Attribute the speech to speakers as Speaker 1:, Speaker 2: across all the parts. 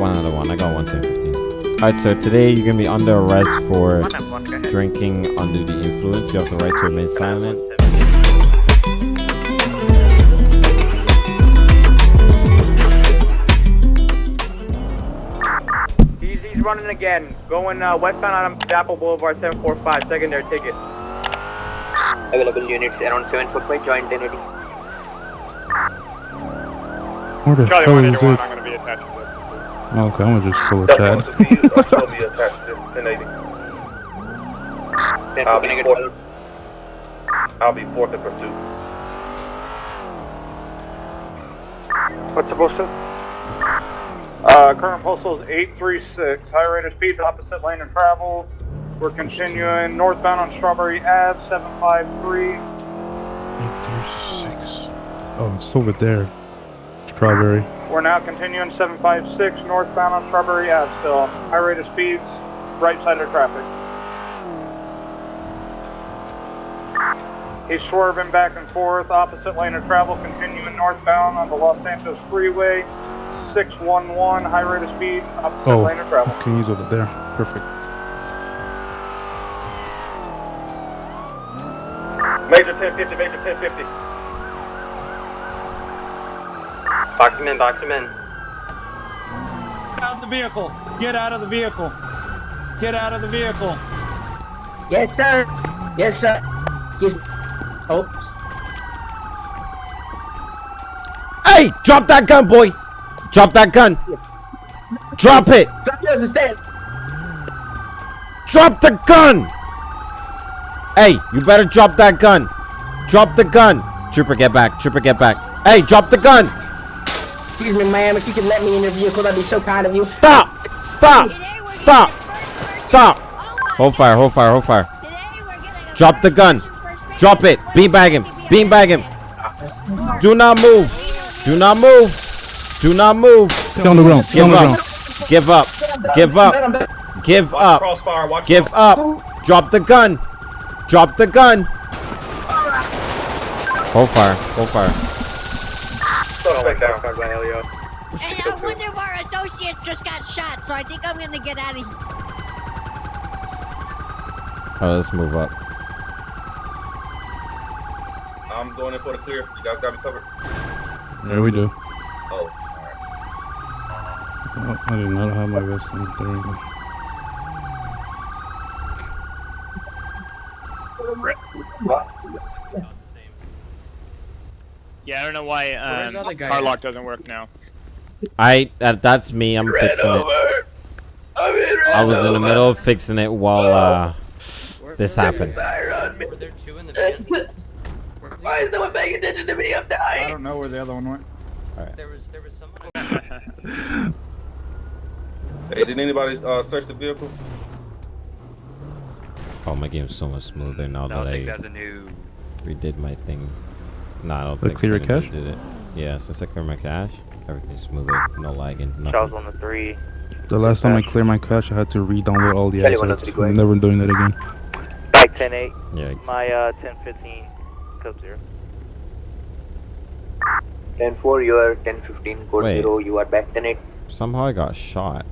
Speaker 1: one out of one. I got one ten fifteen. All right, so today you're gonna be under arrest for drinking under the influence. You have the right to remain silent.
Speaker 2: Easy's running again. Going uh, westbound on Apple Boulevard 745. Secondary ticket.
Speaker 3: Available units around 745, join 1080.
Speaker 4: Where the
Speaker 2: Charlie
Speaker 4: hell is it? Okay, I'm gonna just pull a Chad.
Speaker 2: I'll be attached to 1080. I'll be fourth. I'll be fourth in pursuit. What's the postal? Uh, current postal is 836. High rate of speed, opposite lane of travel. We're continuing northbound on Strawberry Ave, 753.
Speaker 4: Eight, three, six. Oh, it's over there. Strawberry.
Speaker 2: We're now continuing 756 northbound on Strawberry Ave still. High rate of speeds, right side of traffic. He's swerving back and forth, opposite lane of travel, continuing northbound on the Los Santos Freeway. 611, high rate of speed, opposite
Speaker 4: Oh,
Speaker 2: lane of travel.
Speaker 4: okay, he's over there. Perfect.
Speaker 2: Major 1050, major 1050.
Speaker 3: Box him in, box him in.
Speaker 5: Get out of the vehicle. Get out of the vehicle. Get out of the vehicle.
Speaker 6: Yes, sir. Yes, sir. Excuse me. Oops.
Speaker 1: Hey, drop that gun, boy. Drop that gun. Drop it.
Speaker 6: Drop yours instead.
Speaker 1: Drop the gun. Hey, you better drop that gun. Drop the gun. Trooper, get back. Trooper, get back. Hey, drop the gun.
Speaker 6: Excuse me, ma'am. If you could let me in your vehicle, that'd be so kind of you.
Speaker 1: Stop. Stop. Stop. Stop. Hold fire. Hold fire. Hold fire. Drop the gun. Drop it. Beanbag him. Beanbag him. Do not move. Do not move. Do not move.
Speaker 4: Get on the ground. Get
Speaker 1: Give
Speaker 4: on the
Speaker 1: up.
Speaker 4: ground.
Speaker 1: Give up. Give up. Give up. Give up. Drop the gun. Drop the gun. Hold fire. Hold fire.
Speaker 7: Hey, uh, one of our associates just got shot, so I think I'm gonna get out of here.
Speaker 1: Oh, let's move up.
Speaker 8: I'm going in for the clear. You guys got me covered.
Speaker 4: There we do.
Speaker 8: Oh,
Speaker 4: Oh, I did not have my vest on. There we go.
Speaker 5: Don't know why um,
Speaker 6: the other guy
Speaker 5: car lock doesn't work now.
Speaker 1: I that, that's me. I'm fixing it. I was in the middle of fixing it while uh this happened.
Speaker 6: Why is no one paying attention to me? I'm dying.
Speaker 5: I don't know where the other one went.
Speaker 3: There was, there was someone.
Speaker 8: hey, did anybody uh, search the vehicle?
Speaker 1: Oh, my game's so much smoother now that I
Speaker 3: a new.
Speaker 1: redid my thing. No, I don't
Speaker 4: The
Speaker 1: think
Speaker 4: clear
Speaker 1: I
Speaker 4: cache?
Speaker 1: Did it? Yeah, since I clear my cache, everything's smoother. No lagging.
Speaker 3: Charles
Speaker 1: Nothing.
Speaker 3: on the three.
Speaker 4: The last time I cleared my cache, I had to re-download all the
Speaker 3: Kelly,
Speaker 4: assets. I'm
Speaker 3: ahead.
Speaker 4: never doing that again.
Speaker 3: Bike 10 8.
Speaker 1: Yeah.
Speaker 3: My uh, 10 15. Code 0. 10 4, you are 10 15. Code
Speaker 1: Wait.
Speaker 3: 0, you are back 10 8.
Speaker 1: Somehow I got shot.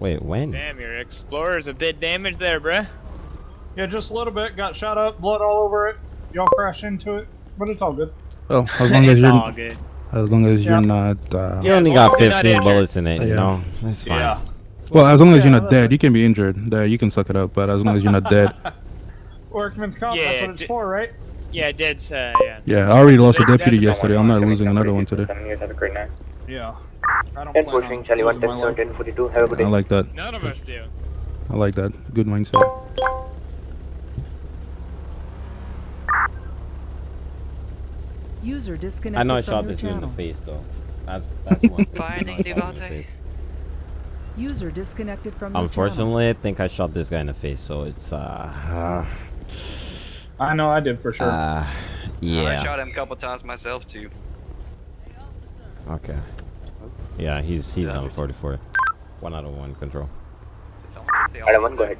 Speaker 1: Wait, when?
Speaker 5: Damn, your Explorer's a bit damaged there, bruh. Yeah, just a little bit. Got shot up, blood all over it. Y'all crashed into it, but it's all good.
Speaker 4: Well, as long as you're as long as you're not uh,
Speaker 1: You only got
Speaker 5: long as you're not
Speaker 1: 15 bullets in it, you know? That's fine.
Speaker 5: Yeah.
Speaker 4: well, as long as
Speaker 5: Yeah,
Speaker 4: you're not dead, you can be injured. There, you can suck it up. But as long as you're not dead,
Speaker 5: Workman's comp,
Speaker 9: Yeah,
Speaker 5: that's what it's for, right?
Speaker 9: Yeah, dead. Uh, yeah.
Speaker 4: yeah, I already lost a deputy yesterday. I'm not losing another one today.
Speaker 3: Have a great night.
Speaker 5: Yeah. I don't
Speaker 3: 10
Speaker 5: plan on
Speaker 3: 14, Charlie 1
Speaker 5: losing
Speaker 3: 10
Speaker 5: my life.
Speaker 3: 7 42. Have a good
Speaker 4: I like that.
Speaker 9: None of us do.
Speaker 4: I like that. Good mindset.
Speaker 10: User disconnected
Speaker 1: I know I shot this dude in the face, though. That's, that's one.
Speaker 3: Finding
Speaker 1: I know I shot him in the
Speaker 3: Devontae.
Speaker 1: face.
Speaker 10: User disconnected from your channel.
Speaker 1: Unfortunately, I think I shot this guy in the face, so it's, uh...
Speaker 5: I know I did for sure.
Speaker 1: Uh, yeah.
Speaker 3: him a couple times myself too.
Speaker 1: Okay. Yeah, he's he's on 44. One out of one control.
Speaker 3: Adam 1, go ahead.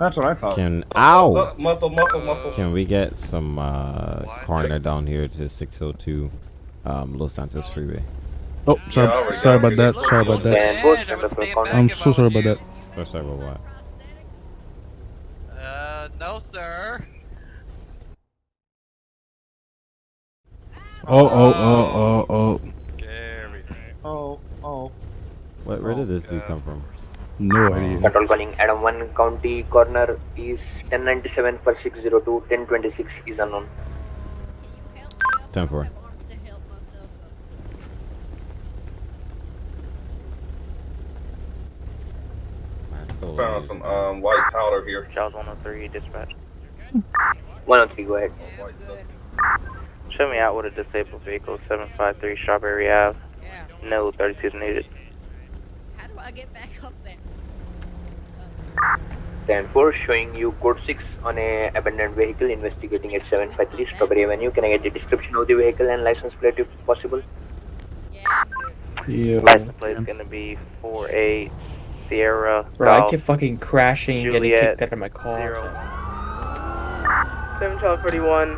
Speaker 5: That's what I thought.
Speaker 1: Can ow?
Speaker 8: Uh, muscle, muscle, muscle.
Speaker 1: Can we get some uh coroner down here to 602 um Los Santos Freeway?
Speaker 4: Oh,
Speaker 8: Yeah, I
Speaker 4: sorry,
Speaker 8: already
Speaker 4: sorry about that. Sorry about that.
Speaker 3: And both member for corner.
Speaker 4: I'm so sorry about that.
Speaker 1: So sorry about what?
Speaker 9: Uh, no, sir.
Speaker 4: Oh, oh, oh, oh, oh.
Speaker 9: There we go.
Speaker 5: Oh, oh.
Speaker 1: What, where did this dude come from?
Speaker 4: No idea.
Speaker 3: Control calling Adam 1 County Coroner is 1097 for 602, 1026 is unknown.
Speaker 1: 10 4.
Speaker 8: Found some um, white powder here.
Speaker 3: Charles 103, dispatch. 103, go ahead.
Speaker 8: White stuff.
Speaker 3: Show me out with a disabled vehicle, 753 Strawberry Ave.
Speaker 7: Yeah.
Speaker 3: No 36 needed.
Speaker 7: How do I get back up there?
Speaker 3: 10 4, showing you code 6 on a abandoned vehicle, investigating at 753 Strawberry Avenue. Can I get the description of the vehicle and license plate if possible?
Speaker 7: Yeah.
Speaker 4: Yeah.
Speaker 3: License plate is gonna be 48 Sierra.
Speaker 6: Bro, I
Speaker 3: Golf
Speaker 6: kept fucking crashing and getting
Speaker 3: Juliet,
Speaker 6: kicked out of my car.
Speaker 3: zero.
Speaker 11: 71241.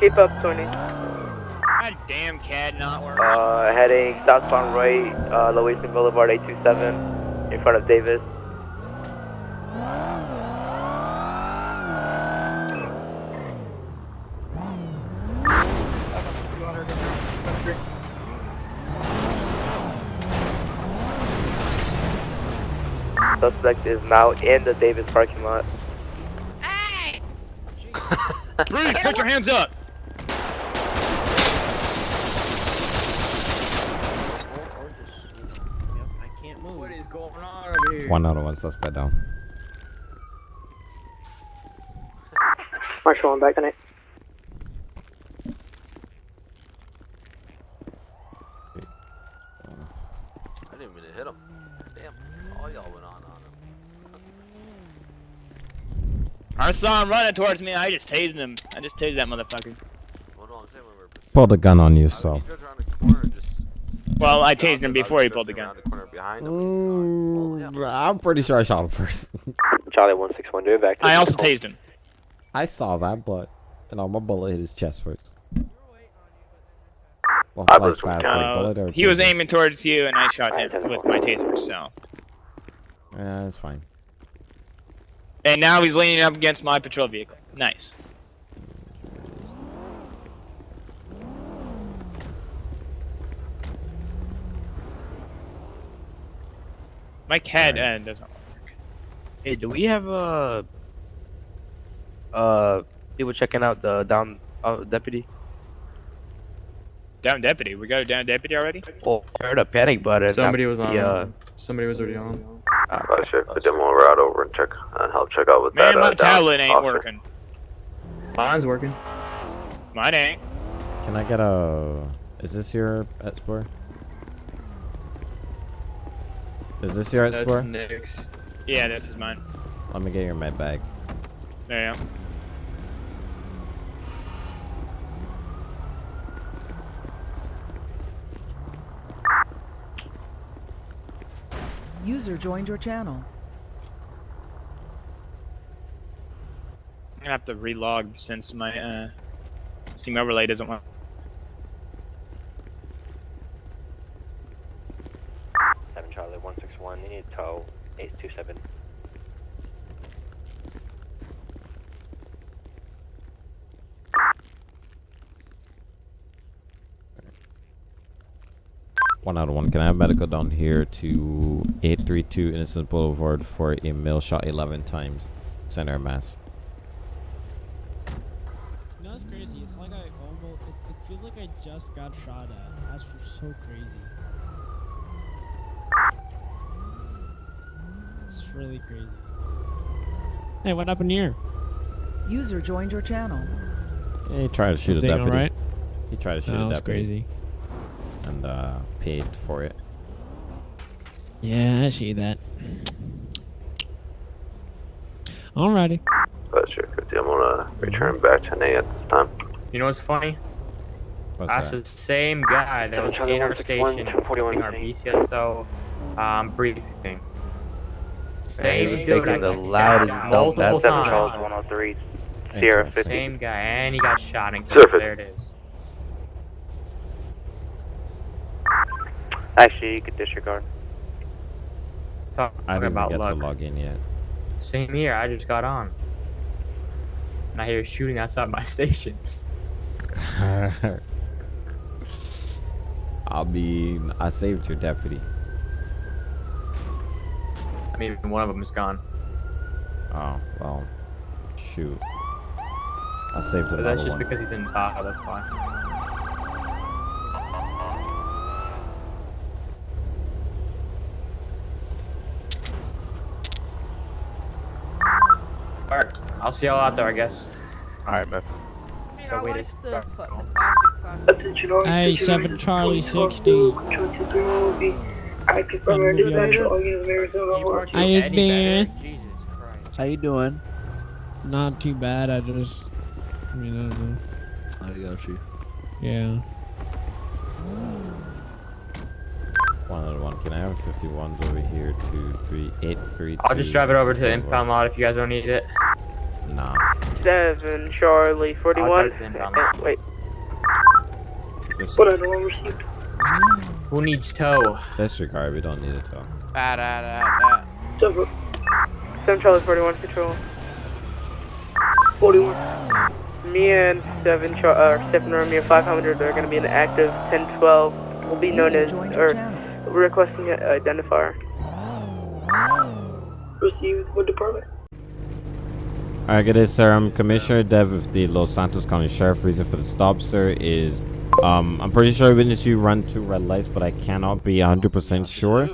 Speaker 11: Keep up, Tony.
Speaker 5: God damn CAD not working.
Speaker 3: Uh, heading southbound right, uh, Loeson Boulevard 827, in front of Davis. Suspect is now in the Davis parking lot.
Speaker 7: Hey!
Speaker 5: Bruce, put your hands up!
Speaker 6: What is going on over here?
Speaker 1: One out of one suspect down.
Speaker 11: Marshall, I'm back tonight.
Speaker 9: I didn't mean to hit him. Damn, all y'all went on on him.
Speaker 5: I saw him running towards me. I just tased him. I just tased that motherfucker.
Speaker 9: Hold on, say when we're.
Speaker 1: Pull the gun on you, so.
Speaker 9: mean, he drove around the corner and just.
Speaker 5: Well, I
Speaker 9: shot
Speaker 5: tased him before he pulled the
Speaker 9: drove
Speaker 5: gun.
Speaker 9: around the corner behind him. and, well, yeah.
Speaker 1: I'm pretty sure I shot him first.
Speaker 3: Charlie 161, do it back
Speaker 5: I also tased him.
Speaker 1: I saw that, but you know, my bullet hit his chest first. Well,
Speaker 3: I was-
Speaker 1: fast, like
Speaker 5: Uh,
Speaker 1: bullet or
Speaker 5: he was aiming towards you, and I shot him with my taser. So,
Speaker 1: Yeah, that's fine.
Speaker 5: And now he's leaning up against my patrol vehicle. Nice. My CAD uh, doesn't. Work.
Speaker 11: Hey, do we have uh uh people checking out the down uh, deputy?
Speaker 5: Down deputy. We got a down deputy already.
Speaker 11: Oh, I heard a panic button.
Speaker 6: Somebody was on.
Speaker 11: The, uh,
Speaker 6: Somebody was already on.
Speaker 11: Uh,
Speaker 3: Sure, put them over out over and check and help check out with
Speaker 5: Man,
Speaker 3: that.
Speaker 5: my
Speaker 3: uh,
Speaker 5: tablet ain't
Speaker 3: officer.
Speaker 5: working.
Speaker 6: Mine's working.
Speaker 5: Mine ain't.
Speaker 1: Can I get a? Is this your Explorer? Is this your
Speaker 6: That's
Speaker 1: Explorer?
Speaker 6: Nick's.
Speaker 5: Yeah, this is mine.
Speaker 1: Let me get your med bag.
Speaker 5: There you go.
Speaker 10: User joined your channel.
Speaker 5: I'm gonna have to relog since my uh, Steam overlay doesn't want.
Speaker 3: Seven Charlie one six one. You need tow eight two seven.
Speaker 1: One out of one. Can I have medical down here to 832 Innocence Boulevard for a male shot 11 times? Center mass.
Speaker 12: You know, it's crazy. It's like I almost. It's, it feels like I just got shot at. That's just so crazy. It's really crazy. Hey, what happened here?
Speaker 10: User joined your channel.
Speaker 1: Yeah, he tried to shoot a
Speaker 12: Everything
Speaker 1: deputy.
Speaker 12: alright?
Speaker 1: He tried to shoot
Speaker 12: No,
Speaker 1: a
Speaker 12: it's
Speaker 1: deputy.
Speaker 12: crazy.
Speaker 1: And uh, paid for it.
Speaker 12: Yeah, I see that. Alrighty.
Speaker 3: But sure, 50. I'm gonna return back to NA at this time.
Speaker 6: You know what's funny?
Speaker 1: What's
Speaker 6: That's
Speaker 1: that?
Speaker 6: the same guy that was in our station
Speaker 3: 241
Speaker 6: doing our PCSO um, briefing.
Speaker 11: Hey, he was
Speaker 6: dude,
Speaker 11: the loudest dump
Speaker 6: multiple
Speaker 11: that-
Speaker 3: Seven Charles
Speaker 6: times.
Speaker 3: one hundred three. Sierra fifty.
Speaker 6: Same guy, and he got shot in
Speaker 3: Surface.
Speaker 6: There it is.
Speaker 13: Actually, you could disregard.
Speaker 14: Talk
Speaker 1: I didn't
Speaker 14: about
Speaker 1: get
Speaker 14: luck.
Speaker 1: to log in yet.
Speaker 14: Same here. I just got on. And I hear shooting outside my station.
Speaker 1: I'll be. I saved your deputy.
Speaker 14: I mean, one of them is gone.
Speaker 1: Oh well. Shoot. I saved
Speaker 14: But
Speaker 1: another
Speaker 14: that's just
Speaker 1: one.
Speaker 14: because he's in Tahoe. That's why. Alright, I'll see y'all out there, I guess.
Speaker 11: Alright, man.
Speaker 14: So wait, it's
Speaker 12: Hey, 7 Charlie 60.
Speaker 6: I confirm our dispatch, all units of Arizona.
Speaker 12: How you doing?
Speaker 15: How you doing?
Speaker 12: Not too bad, I just... I mean, I don't know.
Speaker 15: I got you.
Speaker 12: Yeah.
Speaker 1: One other one. Can I have 51s over here? Two, three, eight, three.
Speaker 14: I'll just drive it over to the impound lot if you guys don't need it.
Speaker 1: Nah.
Speaker 13: 7 Charlie 41.
Speaker 14: I'll drive it to the impound lot.
Speaker 13: Wait.
Speaker 1: This,
Speaker 13: What other one received?
Speaker 14: Who needs tow?
Speaker 1: this your car. We don't need a tow.
Speaker 11: Ah, da, da, da.
Speaker 13: 7, 7 Charlie 41 control. 41. Me and 7 Char uh, 7 Army and 500 are going to be in the active 1012. Will be known as, or
Speaker 10: channel.
Speaker 13: requesting an identifier. Received what department?
Speaker 1: Alright, good day, sir. I'm Commissioner Dev of the Los Santos County Sheriff. Reason for the stop, sir, is um, I'm pretty sure I witnessed you run two red lights, but I cannot be 100% sure.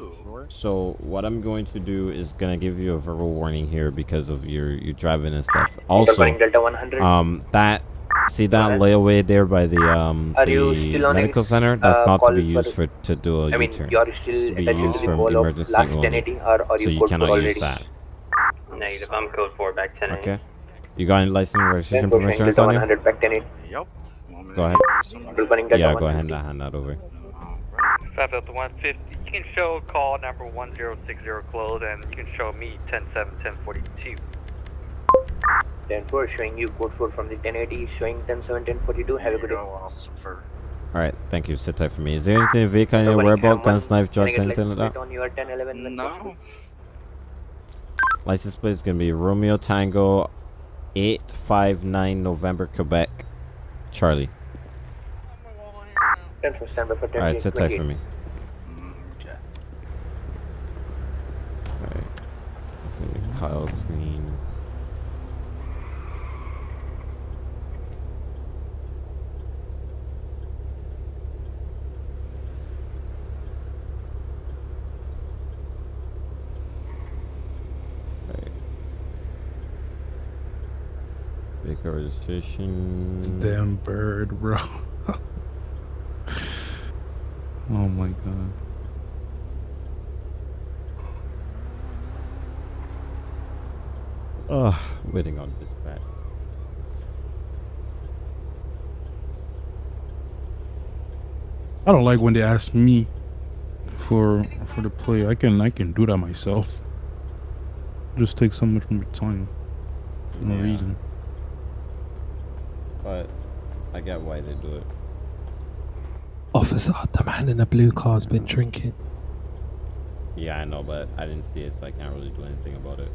Speaker 1: So what I'm going to do is gonna give you a verbal warning here because of your your driving and stuff. Also,
Speaker 3: Calling Delta 100.
Speaker 1: um, that see that layaway there by the um the
Speaker 3: still on a,
Speaker 1: medical center? That's
Speaker 3: uh,
Speaker 1: not to be used for to do a
Speaker 3: I mean,
Speaker 1: U-turn. It's to be used
Speaker 3: to the
Speaker 1: from
Speaker 3: goal of
Speaker 1: emergency only.
Speaker 3: 1080 or
Speaker 1: So
Speaker 3: you
Speaker 1: cannot use that.
Speaker 16: Negative, I'm code 4 back 10
Speaker 1: Okay. You got any license and registration
Speaker 3: Then
Speaker 1: proof of
Speaker 3: pushing
Speaker 1: insurance
Speaker 3: Delta
Speaker 1: on you?
Speaker 3: 100 back 1080.
Speaker 16: Yep.
Speaker 1: Go ahead. Yeah, go ahead and hand that over.
Speaker 16: 5 Delta 150. You can show call number 1060 closed and you can show me 107 1042.
Speaker 3: 10-4 showing you code 4 from the 1080 showing 10-7 1042 have a good day
Speaker 1: Alright, thank you. Sit tight for me. Is there anything in the vehicle I need to
Speaker 3: Nobody
Speaker 1: worry
Speaker 3: can
Speaker 1: about? Guns, knife, drugs,
Speaker 3: can I get
Speaker 1: anything like that?
Speaker 3: on your 1011 when
Speaker 16: No.
Speaker 1: License plate is gonna be Romeo Tango 859 November, Quebec. Charlie.
Speaker 3: 10-4 stand by for 10
Speaker 1: Alright, sit tight for me. Alright. It's gonna be Kyle Green. Alright. Vehicle registration.
Speaker 4: This damn bird, bro. oh my god.
Speaker 1: Ah, Ugh, waiting on this dispatch.
Speaker 4: I don't like when they ask me for for the play. I can I can do that myself. Just take so much more time. For no
Speaker 1: Yeah.
Speaker 4: reason.
Speaker 1: But I get why they do it.
Speaker 17: Officer, the man in the blue car's been drinking.
Speaker 1: Yeah, I know, but I didn't see it, so I can't really do anything about it.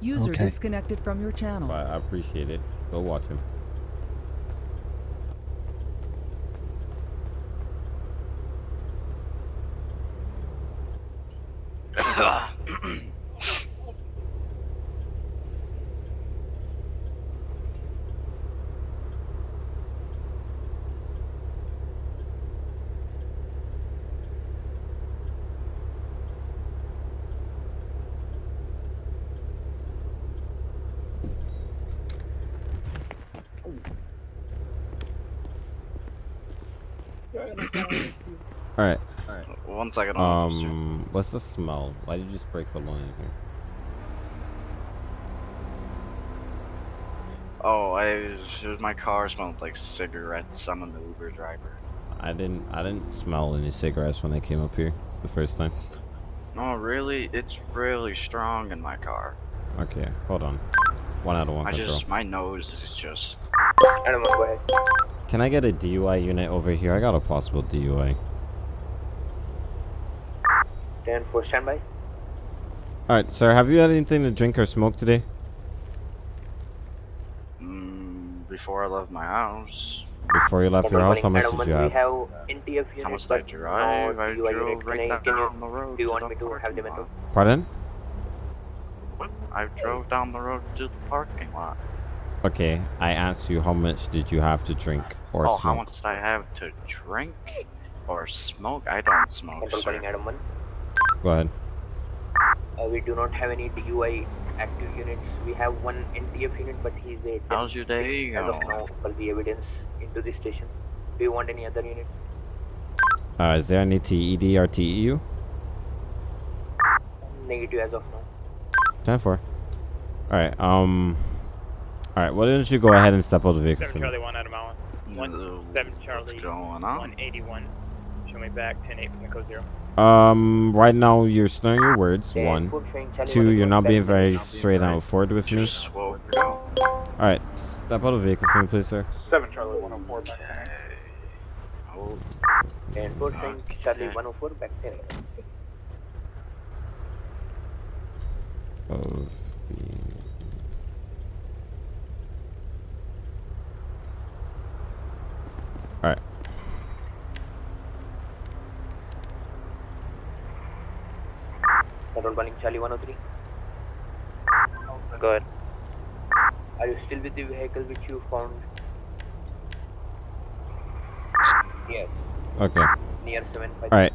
Speaker 10: User
Speaker 17: Okay.
Speaker 10: disconnected from your channel.
Speaker 1: But I appreciate it. Go watch him. Alright.
Speaker 16: One second, officer.
Speaker 1: Um, what's the smell? Why did you spray cologne in here?
Speaker 16: Oh, I was my car smelled like cigarettes. I'm an Uber driver.
Speaker 1: I didn't. I didn't smell any cigarettes when I came up here the first time.
Speaker 16: No, really, it's really strong in my car.
Speaker 1: Okay, hold on. One out of one
Speaker 16: I
Speaker 1: control.
Speaker 16: just my nose is just.
Speaker 3: Animal, go ahead.
Speaker 1: Can I get a DUI unit over here? I got a possible DUI.
Speaker 3: 10 for standby.
Speaker 1: All right, sir. Have you had anything to drink or smoke today?
Speaker 18: Mm, before I left my house.
Speaker 1: Before you left your house, how much
Speaker 3: Adam
Speaker 1: did you have?
Speaker 3: We have NTF units,
Speaker 18: How much did
Speaker 3: but
Speaker 18: I drive? I drove right
Speaker 3: I,
Speaker 18: down the road
Speaker 3: do you want me to have them
Speaker 18: parking
Speaker 3: at all?
Speaker 1: Pardon?
Speaker 18: I drove down the road to the parking lot.
Speaker 1: Okay, I asked you how much did you have to drink or
Speaker 18: oh,
Speaker 1: smoke?
Speaker 18: how much did I have to drink or smoke? I don't smoke, sir.
Speaker 3: Adam 1.
Speaker 1: Go ahead.
Speaker 3: Uh, we do not have any DUI active units. We have one NTF unit, but he's a
Speaker 18: How's your day
Speaker 3: as of
Speaker 18: going?
Speaker 3: now for the evidence into the station. Do you want any other unit?
Speaker 1: Uh, is there any TED or TEU?
Speaker 3: Negative as of now.
Speaker 1: Ten four. All right. Um. All right. Why don't you go ahead and step out of the vehicle for
Speaker 19: Seven
Speaker 1: me?
Speaker 19: Charlie one Adam Allen. One seven Charlie
Speaker 18: going on?
Speaker 19: one eighty one. Show me back ten eight from the code zero.
Speaker 1: Um. Right now, you're slurring your words.
Speaker 3: Yeah,
Speaker 1: One.
Speaker 3: good thing, Charlie,
Speaker 1: Two. You're not being very straight and forward with me.
Speaker 18: Just woke up.
Speaker 1: All right. Step out of the vehicle for me, please, sir.
Speaker 2: 7 Charlie 104 back.
Speaker 18: Oh,
Speaker 3: And four thing Charlie 104 back 10
Speaker 1: Of the.
Speaker 3: Control calling Charlie 103.
Speaker 16: Go ahead.
Speaker 3: Are you still with the vehicle which you found? Yes.
Speaker 1: Okay.
Speaker 3: Near 7
Speaker 1: All right.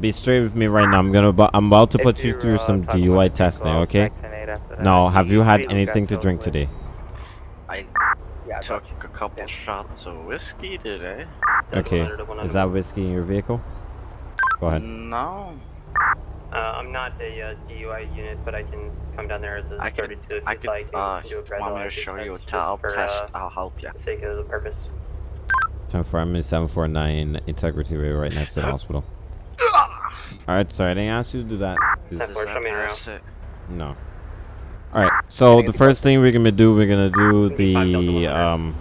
Speaker 1: Be straight with me right now. I'm gonna. I'm about to put you through some DUI testing. Okay. Now, have you had anything to drink today?
Speaker 18: I took a couple shots of whiskey today.
Speaker 1: Okay. Is that whiskey in your vehicle? Go ahead.
Speaker 18: No.
Speaker 20: Uh, I'm not a uh, DUI unit, but I can come down there as a
Speaker 18: I could,
Speaker 20: 32 if
Speaker 18: I
Speaker 20: you'd
Speaker 18: could,
Speaker 20: like.
Speaker 18: uh,
Speaker 20: do a
Speaker 18: want me to show you a
Speaker 20: test
Speaker 18: towel
Speaker 20: just for,
Speaker 18: test?
Speaker 20: uh,
Speaker 18: I'll help you.
Speaker 20: the sake of the purpose.
Speaker 1: Ten four. I'm in seven four nine Integrity Way, right next to the hospital. All right. Sorry, I didn't ask you to do that. that. Is-
Speaker 20: Ten four, show me.
Speaker 1: No. All right. So the first thing we're gonna do, we're gonna do the um,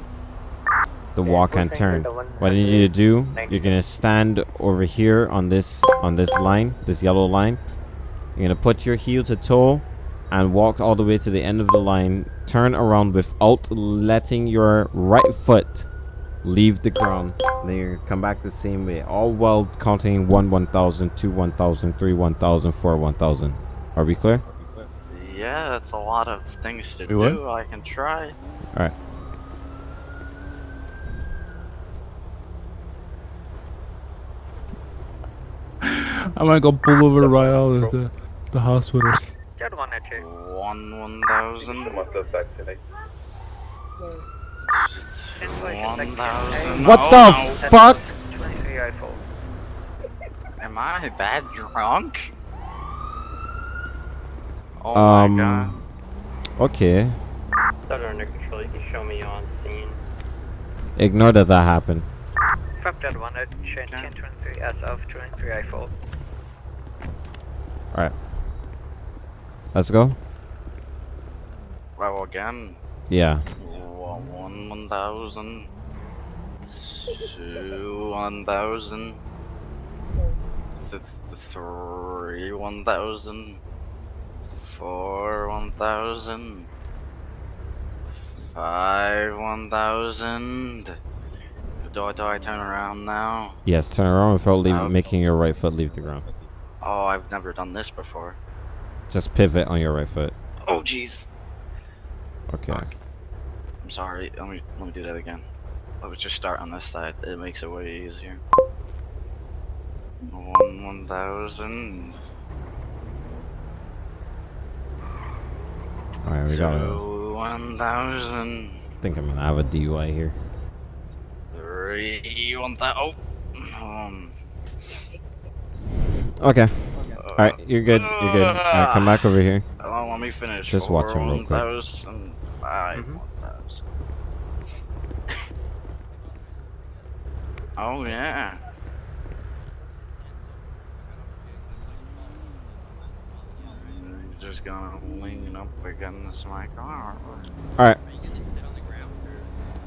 Speaker 1: the walk and turn. What I need you to do, you're gonna stand over here on this on this line, this yellow line. You're gonna put your heel to toe, and walk all the way to the end of the line. Turn around without letting your right foot leave the ground. Then you're come back the same way, all while counting one one thousand, two one thousand, three one thousand, four one thousand. Are we clear?
Speaker 18: Yeah, that's a lot of things to
Speaker 1: Wait, what?
Speaker 18: do. I can try.
Speaker 1: All right.
Speaker 4: I might go pull over right out of the, the hospital.
Speaker 18: One one thousand.
Speaker 8: What's the effect?
Speaker 18: One thousand.
Speaker 1: What
Speaker 18: Oh,
Speaker 1: the
Speaker 18: no.
Speaker 1: fuck?
Speaker 18: Am I bad drunk? Oh
Speaker 1: um.
Speaker 18: my god.
Speaker 1: Okay.
Speaker 20: Thunder under control, you can show me on scene.
Speaker 1: Ignore that that happened.
Speaker 21: From that one at chain 1023 as of 23 I fall.
Speaker 1: All right. Let's go.
Speaker 18: Well, again.
Speaker 1: Yeah.
Speaker 18: One one one thousand. Two one thousand. Th- th- three one thousand. Four one thousand. Five one thousand. Do I, do I turn around now?
Speaker 1: Yes. Turn around without leave,
Speaker 18: Okay.
Speaker 1: making your right foot leave the ground.
Speaker 18: Oh, I've never done this before.
Speaker 1: Just pivot on your right foot.
Speaker 18: Oh, jeez.
Speaker 1: Okay.
Speaker 18: I'm sorry. Let me let me do that again. Let's just start on this side. It makes it way easier. One one thousand.
Speaker 1: All right. We got to
Speaker 18: Two one thousand.
Speaker 1: I think I'm gonna have a DUI here.
Speaker 18: Three one thousand. Oh. Um.
Speaker 1: Okay. All right. You're good. You're good. All right. Come back over here.
Speaker 18: Oh, let me finish.
Speaker 1: Just watch him real
Speaker 18: One
Speaker 1: quick.
Speaker 18: thousand. Five one thousand. Oh yeah. Just gonna lean up against my car.
Speaker 1: All right.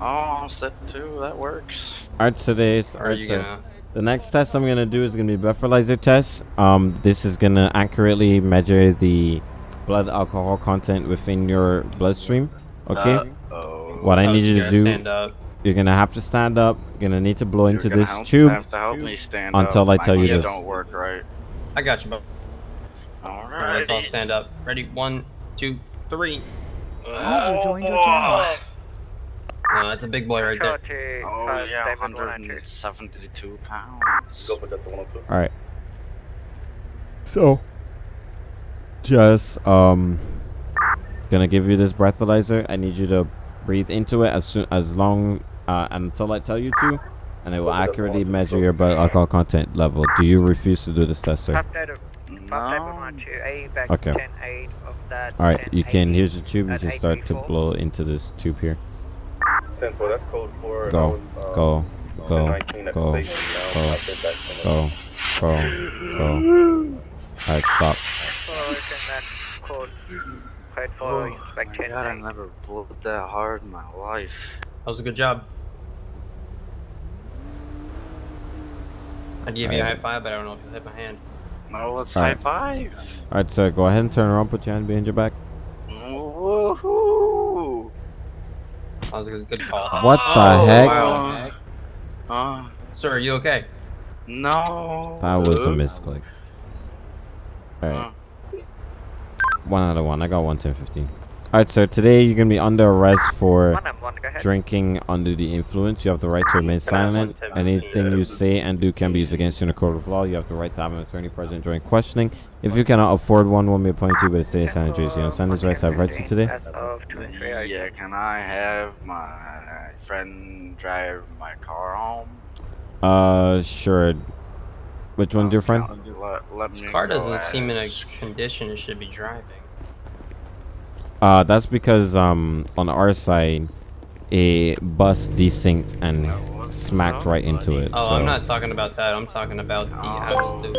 Speaker 18: Oh, I'll sit too. That works.
Speaker 1: All right. Today's.
Speaker 18: Are you gonna
Speaker 1: The next test I'm gonna do is gonna be breathalyzer test. Um, this is gonna accurately measure the blood alcohol content within your bloodstream. Okay.
Speaker 18: Uh-oh.
Speaker 1: what I
Speaker 18: Oh,
Speaker 1: need you
Speaker 18: you
Speaker 1: to do,
Speaker 18: stand up.
Speaker 1: you're gonna have to stand up. You're gonna need to blow into
Speaker 18: gonna
Speaker 1: this tube
Speaker 18: to help me stand
Speaker 1: until
Speaker 18: up.
Speaker 1: I tell
Speaker 18: My
Speaker 1: you
Speaker 18: knees
Speaker 1: this.
Speaker 18: don't work right.
Speaker 14: I got you, bro.
Speaker 18: Alright.
Speaker 14: Let's all stand up. Ready? One, two, three.
Speaker 10: User joined your channel.
Speaker 14: No, that's a big boy right there.
Speaker 18: Oh yeah, 172 pounds. Go put that to 102.
Speaker 1: All right. So, just um, gonna give you this breathalyzer. I need you to breathe into it as soon as long uh, until I tell you to, and it will accurately measure your blood alcohol content level. Do you refuse to do this test, sir?
Speaker 21: Update of update one one two A back
Speaker 1: Okay.
Speaker 21: to ten eight of that.
Speaker 1: All right, you can. Here's the tube. You can start to blow into this tube here.
Speaker 8: 10 4, that's code for.
Speaker 1: Go,
Speaker 8: um,
Speaker 1: go, go,
Speaker 8: 1019 at the
Speaker 1: go,
Speaker 8: station now.
Speaker 1: go,
Speaker 8: I've been back from it.
Speaker 1: go, go, go. All right, stop.
Speaker 21: Following that code code for
Speaker 18: Oh my god, I never blew that hard in my life.
Speaker 14: That was a good job. I'd give you a high five, but I don't know if you'll hit my hand.
Speaker 18: No, let's
Speaker 1: All
Speaker 18: high
Speaker 1: right.
Speaker 18: five.
Speaker 1: All right, sir. Go ahead and turn around. Put your hand behind your back.
Speaker 18: Woohoo!
Speaker 14: That was a good call.
Speaker 1: What the
Speaker 14: Oh,
Speaker 1: heck?
Speaker 14: Wow.
Speaker 18: Uh,
Speaker 14: Sir, are you okay?
Speaker 18: no.
Speaker 1: That was a misclick. All right. One out of one. I got one ten fifteen. All right, sir. Today you're gonna be under arrest for
Speaker 21: One and one, go ahead.
Speaker 1: drinking under the influence. You have the right to remain silent. Anything you say and do can be used against you in a court of law. You have the right to have an attorney present during questioning. If you cannot afford one, one may appoint you by the state of San Andreas. You understand these rights I have read to you today?
Speaker 21: As of 23
Speaker 18: Yeah, can I have my friend drive my car home?
Speaker 1: Uh, sure. Which one's your friend?
Speaker 18: Let, let
Speaker 14: Car doesn't seem in a condition it should be driving.
Speaker 1: Uh, that's because um on our side, a bus desynced and smacked right into it.
Speaker 14: Oh,
Speaker 1: so.
Speaker 14: I'm not talking about that. I'm talking about the absolute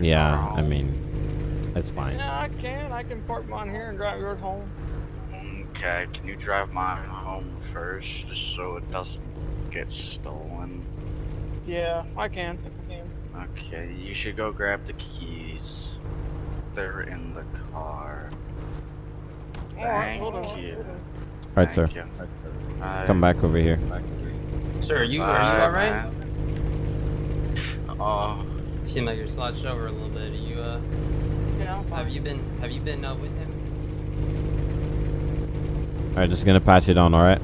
Speaker 1: Yeah, I mean, it's fine.
Speaker 14: Yeah, I can. I can park mine here and drive yours home.
Speaker 18: Okay, can you drive mine home first, just so it doesn't get stolen?
Speaker 14: Yeah, I can. I can.
Speaker 18: Okay, you should go grab the keys. They're in the car.
Speaker 14: Alright,
Speaker 18: Thank
Speaker 14: hold on.
Speaker 18: you.
Speaker 1: All right, sir.
Speaker 18: You.
Speaker 1: Come back over here.
Speaker 14: Sir, are you are you alright?
Speaker 18: Oh,
Speaker 14: You seem like you're slouched over a little bit. Are you uh?
Speaker 12: Yeah, I'm fine.
Speaker 14: Have you been Have you been uh, with him?
Speaker 1: All right, just gonna patch it on. All right.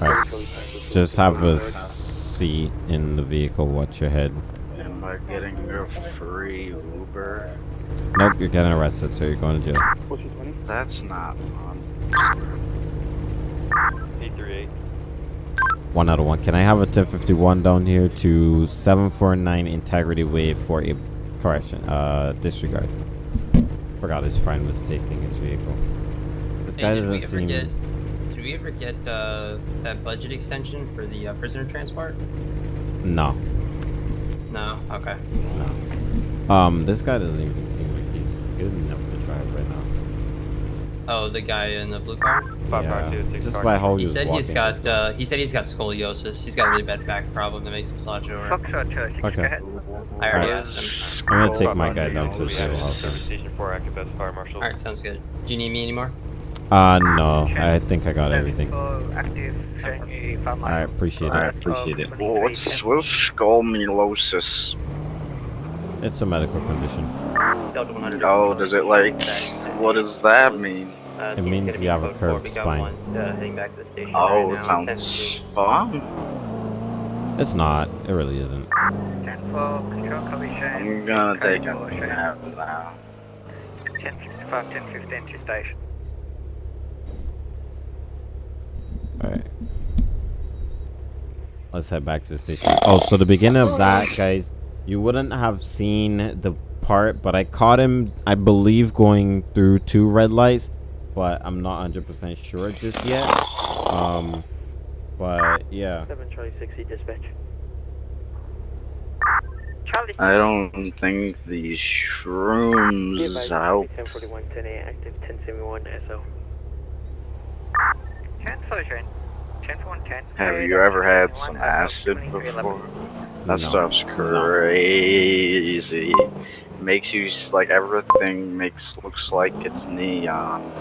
Speaker 1: All right. Just have a seat in the vehicle. Watch your head.
Speaker 18: am I getting a free Uber?
Speaker 1: Nope, you're getting arrested, so you're going to jail.
Speaker 18: That's not fun.
Speaker 22: 838.
Speaker 1: One out of one. Can I have a 1051 down here to 749 Integrity Way for a correction? Uh, disregard. Forgot his friend was taking his vehicle. This
Speaker 14: Hey,
Speaker 1: guy
Speaker 14: did
Speaker 1: doesn't
Speaker 14: ever
Speaker 1: seem.
Speaker 14: Get Did ever get uh, that budget extension for the uh, prisoner transport?
Speaker 1: No.
Speaker 14: No. Okay.
Speaker 1: Um, this guy doesn't even seem like he's good enough to drive right now.
Speaker 14: Oh, the guy in the blue car.
Speaker 1: Yeah, just by how
Speaker 14: he
Speaker 1: he was
Speaker 14: said he's
Speaker 1: walking.
Speaker 14: got. Uh, he said he's got scoliosis. He's got a really bad back problem that makes him slouch over.
Speaker 1: Okay.
Speaker 14: I already
Speaker 1: Alright.
Speaker 14: asked him.
Speaker 1: I'm gonna take my guy down to the jail house.
Speaker 22: Service station 4 active as fire marshal.
Speaker 14: All right, sounds good. Do you need me anymore?
Speaker 1: Uh, no. I think I got everything.
Speaker 21: So active, showing you five miles.
Speaker 1: I appreciate it.
Speaker 21: I appreciate
Speaker 1: it.
Speaker 18: Well, what's what's scoliosis?
Speaker 1: It's a medical condition.
Speaker 18: Oh, does it like? What does that mean?
Speaker 21: Uh,
Speaker 1: It means you have a curved spine.
Speaker 21: Uh, heading back to the station
Speaker 18: Oh, it sounds fun.
Speaker 1: It's not. It really isn't.
Speaker 21: 10 4, control copy Shane.
Speaker 18: I'm gonna take a
Speaker 21: Tower, Shane.
Speaker 18: nap now.
Speaker 21: 10 65, 10 15 to station.
Speaker 1: Alright. Let's head back to the station. Oh, so the beginning of that, guys, you wouldn't have seen the part, but I caught him, I believe, going through two red lights, but I'm not 100% sure just yet. Um, but yeah.
Speaker 21: 7 Charlie 60 dispatch.
Speaker 18: I don't think these shrooms help.
Speaker 3: 1041, 10 A, active 1071 SO.
Speaker 21: 10 Sojourn. 10
Speaker 18: Have you ever had some acid before? That stuff's crazy. Makes you like everything makes looks like it's neon.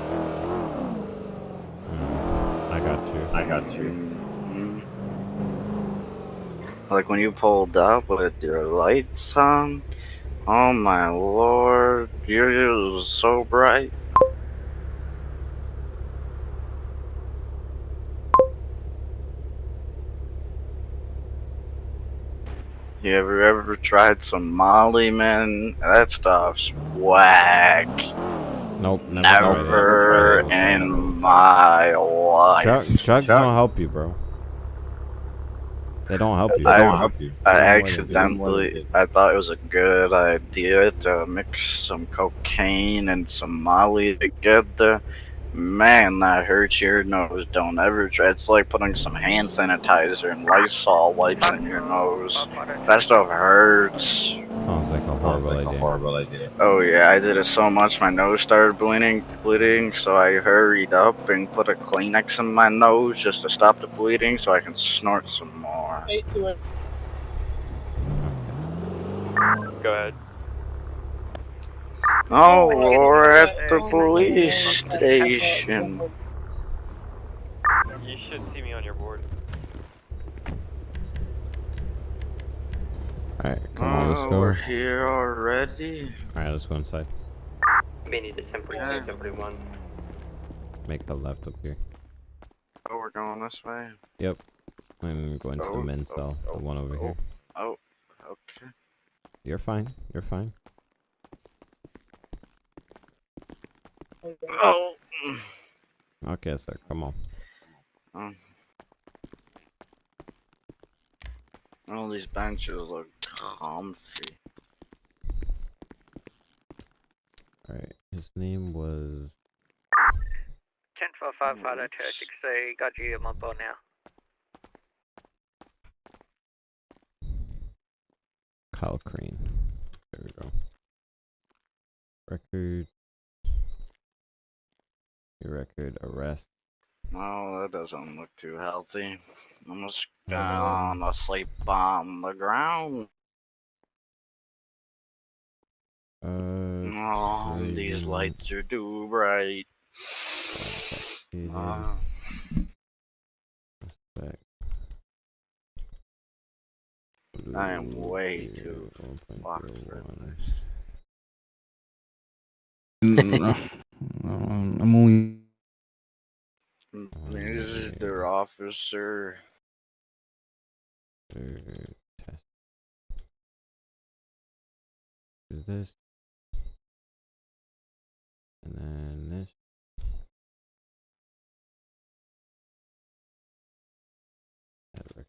Speaker 1: I got you. I got you.
Speaker 18: Mhm. Like when you pulled up with your lights on. Oh my lord, you're so bright. You ever ever tried some Molly, man? That stuff's whack.
Speaker 1: Nope. Never.
Speaker 18: Never in my life.
Speaker 1: Drug, drugs don't help you, bro. They don't help you.
Speaker 18: I,
Speaker 1: They don't help you.
Speaker 18: I
Speaker 1: They don't
Speaker 18: accidentally, I thought it was a good idea to mix some cocaine and some Molly together. Man, that hurts your nose. Don't ever try. It's like putting some hand sanitizer and Lysol wipes in your nose. That stuff hurts.
Speaker 1: Sounds like a horrible idea. horrible idea.
Speaker 18: Oh yeah, I did it so much my nose started bleeding, bleeding. So I hurried up and put a Kleenex in my nose just to stop the bleeding, so I can snort some more.
Speaker 22: Go ahead.
Speaker 18: Oh, we're at the police station.
Speaker 22: You should see me on your board.
Speaker 1: Alright, come on, let's
Speaker 18: Oh,
Speaker 1: go.
Speaker 18: We're here already.
Speaker 1: Alright, let's go inside.
Speaker 3: Many to 1042, 1041.
Speaker 1: Make a left up here.
Speaker 18: Oh, we're going this way.
Speaker 1: Yep. I'm going to the
Speaker 18: Oh,
Speaker 1: men's
Speaker 18: oh,
Speaker 1: cell, the oh, one over here.
Speaker 18: Oh, oh, okay.
Speaker 1: You're fine. You're fine.
Speaker 18: Oh.
Speaker 1: Okay, sir. Come on.
Speaker 18: Um, all these benches look comfy.
Speaker 1: Alright. His name was
Speaker 21: 10 for 5 Father 263, got you on my board now.
Speaker 1: Kyle Crane. There we go. Record. Your record arrest.
Speaker 18: No, that doesn't look too healthy. I'm just gonna sleep on the ground.
Speaker 1: Uh,
Speaker 18: Oh, these lights are too bright. Uh. I am way too fucked for this.
Speaker 4: Um, I'm only.
Speaker 18: Mr. Officer.
Speaker 1: Third test. Do this. And then this. Add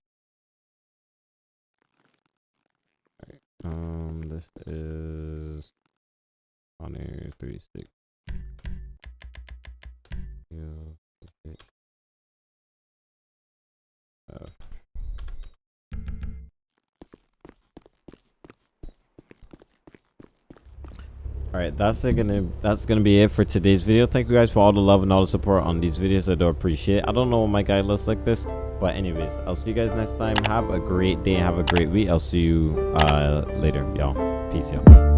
Speaker 1: um, this is Honor 36. Yo, Alright, that's gonna that's gonna be it for today's video. Thank you guys for all the love and all the support on these videos. I do appreciate it. I don't know what my guy looks like this. But anyways, I'll see you guys next time. Have a great day. Have a great week. I'll see you uh later, y'all. Peace, y'all.